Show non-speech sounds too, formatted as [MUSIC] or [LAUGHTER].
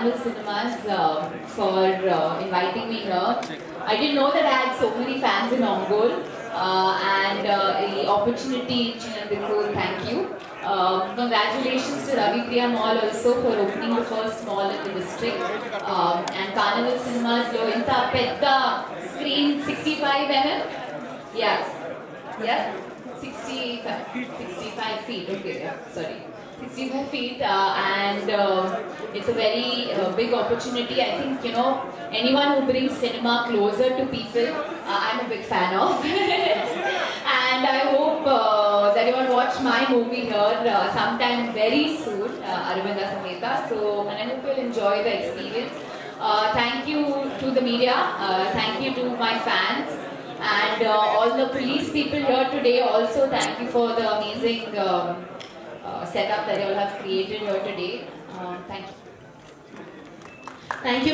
Carnival Cinemas uh, for uh, inviting me here. I didn't know that I had so many fans in Ongole uh, and uh, the opportunity, Chinan Bikul, thank you. Uh, congratulations to Ravi Priya Mall also for opening the first mall in the district. Um, and Carnival Cinemas, lo inta petta screen 65 mm. Yeah. Yeah. 65, 65 feet, okay, yeah, sorry. 65 feet uh, and uh, it's a very uh, big opportunity. I think, you know, anyone who brings cinema closer to people, uh, I'm a big fan of. [LAUGHS] and I hope uh, that you will watch my movie here uh, sometime very soon, uh, Aravinda Sametha. So, and I hope you'll enjoy the experience. Thank you to the media. Thank you to my fans. And uh, all the police people here today also thank you for the amazing um, uh, setup that you all have created here today. Um, thank you. Thank you.